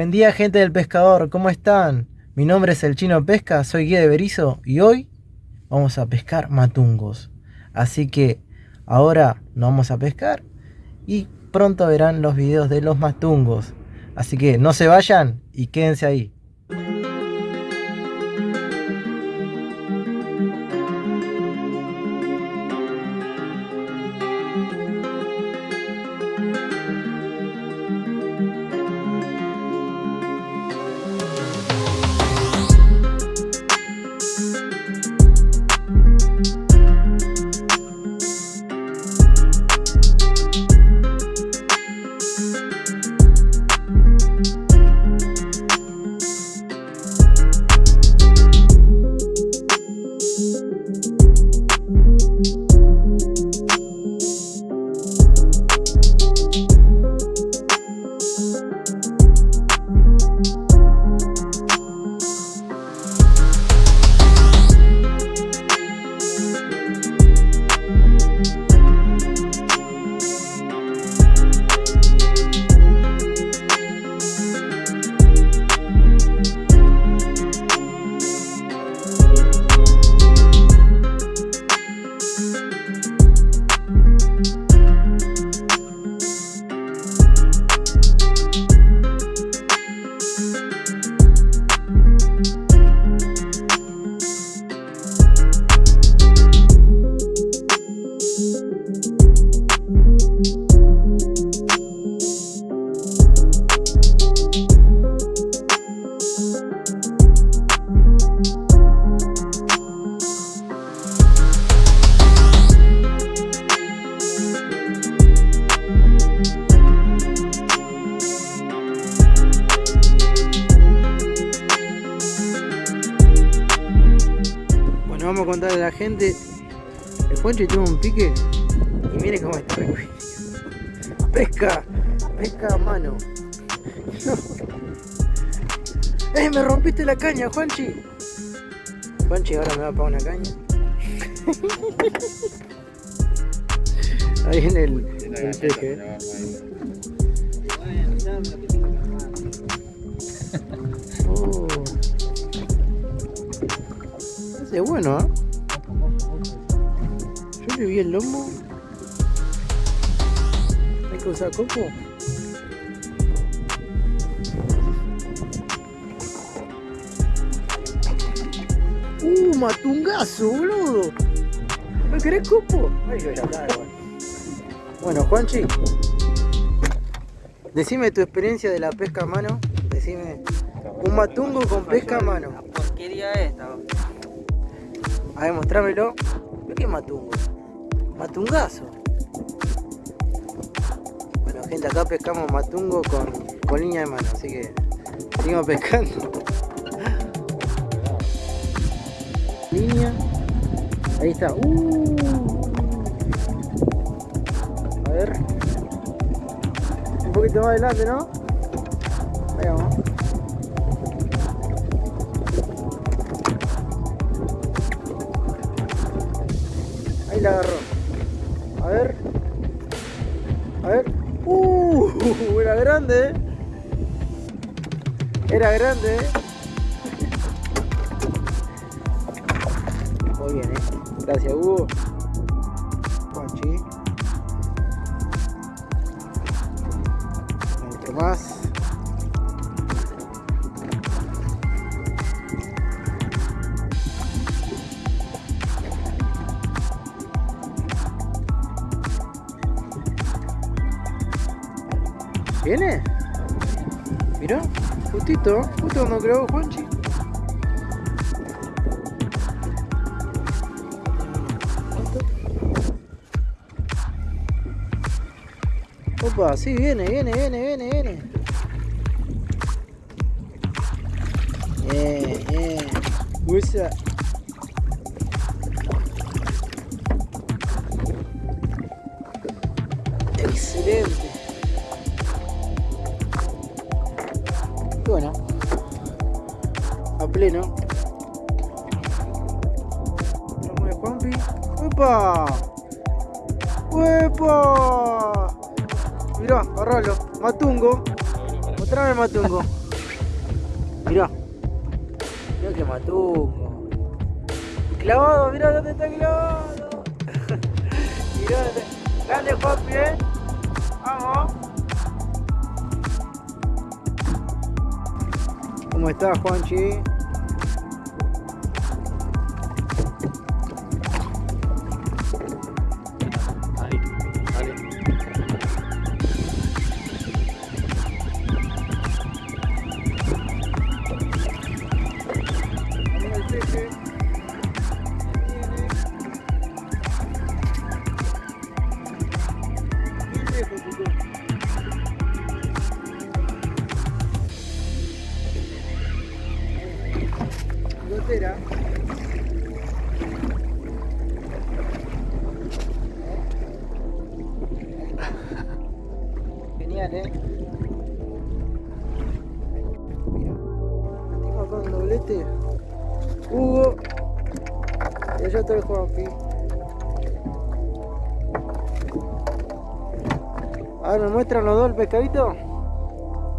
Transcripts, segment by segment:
Buen día gente del pescador, ¿cómo están? Mi nombre es el Chino Pesca, soy guía de Berizo y hoy vamos a pescar matungos. Así que ahora nos vamos a pescar y pronto verán los videos de los matungos. Así que no se vayan y quédense ahí. El Juanchi tuvo un pique y mire cómo está. Pesca, pesca a mano. ¡Eh! Me rompiste la caña, Juanchi. Juanchi ahora me va a pagar una caña. Ahí en el, el peje. Oh. Es bueno, ¿eh? Vi el lomo. Hay que usar coco. Uh, matungazo, boludo. ¿Me querés copo? Bueno, Juanchi. Decime tu experiencia de la pesca a mano. Decime. Un matungo con pesca a mano. porquería esta? A ver, mostrámelo. ¿Qué matungo? Matungazo. Bueno, gente, acá pescamos matungo con, con línea de mano, así que seguimos pescando. Línea. Ahí está. Uh. A ver. Un poquito más adelante, ¿no? Ahí vamos. Grande. Era grande. Muy bien, eh. Gracias, Hugo. Juanchi. Otro más. ¿Viene? Mira, justito, justo cuando creo Juanchi. Opa, sí, viene, viene, viene, viene, viene. Bien, bien. Usa. Excelente. Pleno. De Juanpi. ¡Opa! ¡Opa! Mirá, agarralo. Matungo. Mostrame el matungo. Mirá. Mirá que matungo. Clavado, mirá dónde está clavado. mirá. Grande Juanpi, eh. Vamos. ¿Cómo estás, Juanchi? Genial, eh. Mira, tengo acá un doblete. Hugo. Y allá está el Juanpi. A ver, ¿me muestran los dos el pescadito?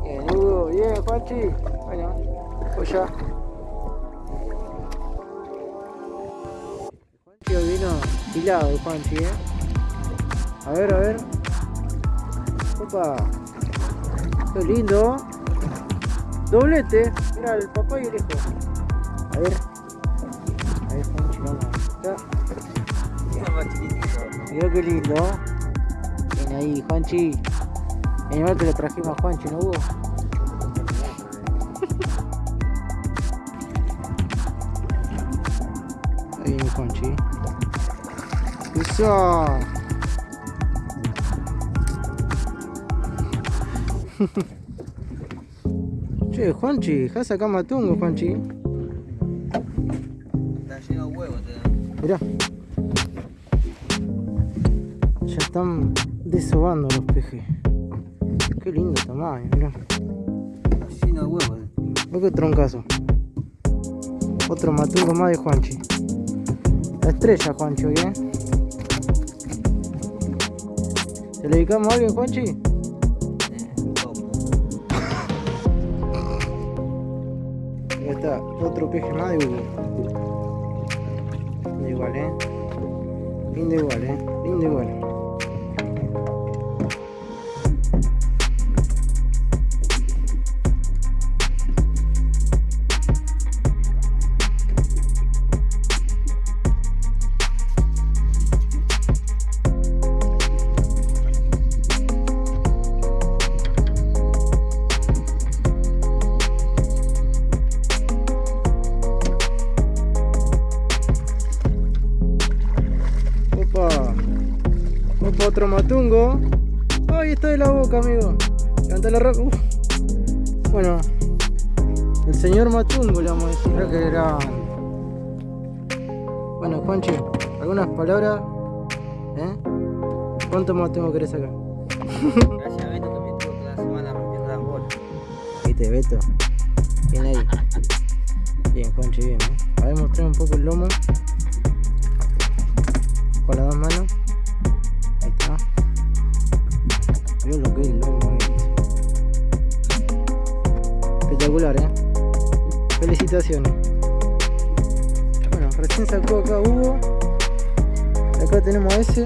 Bien, Hugo. Bien, Juanchi. Bueno, pues ya. El Juanchi, eh. A ver, a ver. Opa. Qué lindo. Doblete. Mira, el papá y el hijo. A ver. A ver, Juanchi, vamos. Acá. Mira qué lindo. Bien ahí, Juanchi. Animal que le trajimos a Juanchi, ¿no hubo? Ahí viene Juanchi. Eso. che, Juanchi, ¿has acá matungo, Juanchi? Está lleno de huevos. Mirá. Ya están desobando los pejes. Qué lindo tamaño, mirá. Está lleno de huevos. Ve qué troncazo. Otro matungo más de Juanchi. La estrella, Juanchi, hoy, ¿eh? ¿Se le dedicamos a alguien, Juanchi? Ya está, otro peje más de Hugo. Lindo igual, ¿eh? Lindo igual, ¿eh? Lindo igual. Otro matungo. Ahí está de la boca, amigo. Levanta la roca. Uf. Bueno. El señor matungo le vamos a decir. Creo que era. Bueno, Juanchi, ¿algunas palabras? ¿Eh? ¿Cuánto matungo querés sacar? Gracias a Beto que me estuvo toda la semana rompiendo las bolas. Viste, Beto. Bien ahí. Bien, Juanchi, bien, ¿eh? A ver, mostrar un poco el lomo. Ese.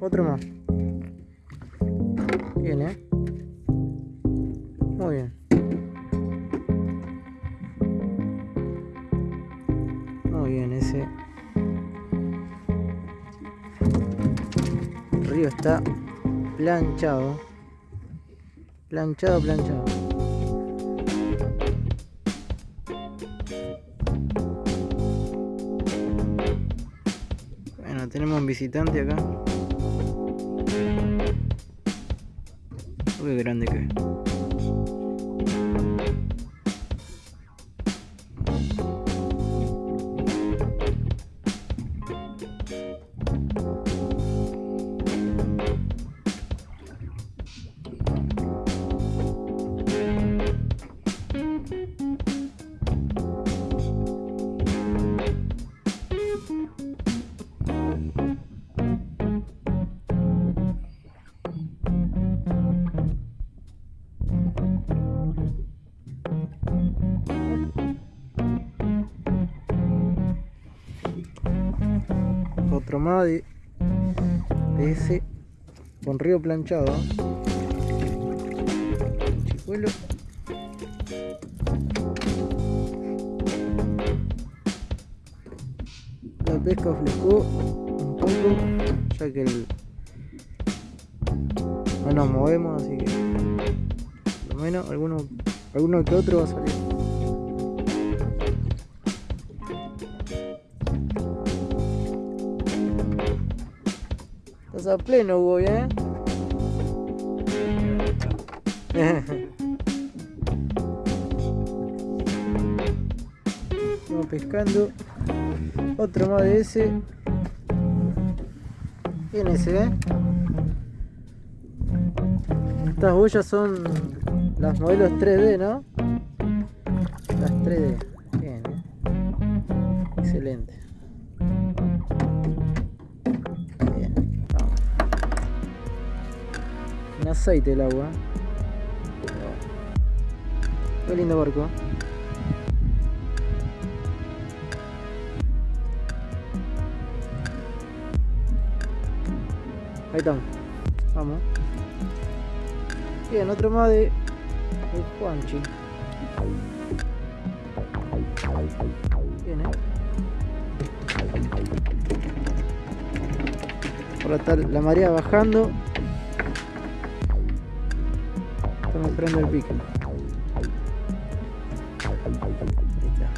Otro más. Bien, ¿eh? Muy bien. Muy bien, ese. Río está planchado. Planchado, planchado. Visitante acá. Uy, grande que Otro más de, ese con río planchado. La pesca flejó un poco, ya que no nos movemos, así que por lo menos alguno, alguno que otro va a salir. Estás a pleno, Hugo, ¿eh? Estamos pescando. Otro más de ese. Bien ese, ¿eh? Estas boyas son las modelos 3D, ¿no? Las 3D. Bien, ¿eh? Excelente. Bien. vamos. En aceite el agua. Qué lindo barco. Ahí estamos. Vamos. Bien, otro más de el Juanchi. Bien, eh. Ahora está la marea bajando. Estamos esperando el pique. Ahí está.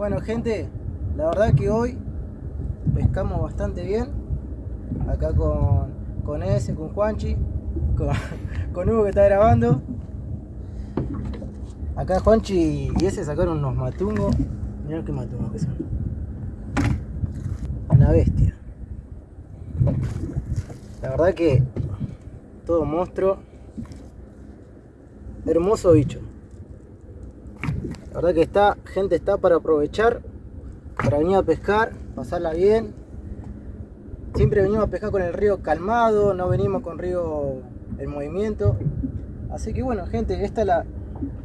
Bueno gente, la verdad que hoy pescamos bastante bien. Acá con, con ese, con Juanchi, con, Hugo que está grabando. Acá Juanchi y ese sacaron unos matungos. Mirá qué matungos que son. Una bestia. La verdad que todo monstruo. Hermoso bicho. La verdad que está, gente está para aprovechar, para venir a pescar, pasarla bien. Siempre venimos a pescar con el río calmado, no venimos con río en movimiento. Así que bueno, gente, esta la,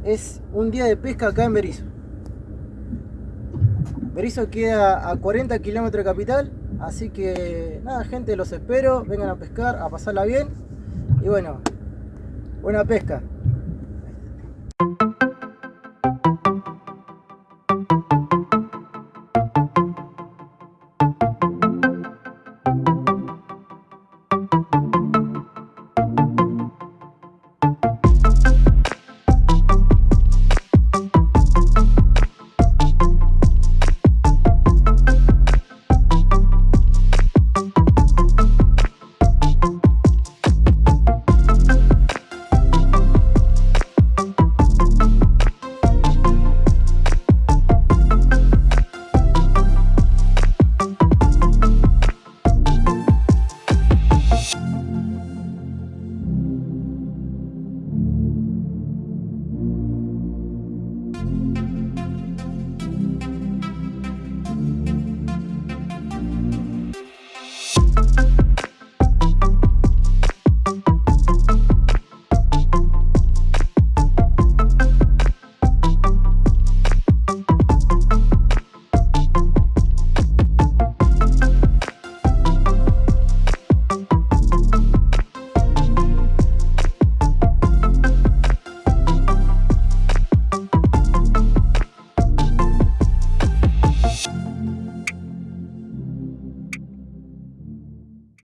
es un día de pesca acá en Berizo. Berizo queda a 40 kilómetros de capital, así que nada, gente, los espero, vengan a pescar, a pasarla bien. Y bueno, buena pesca.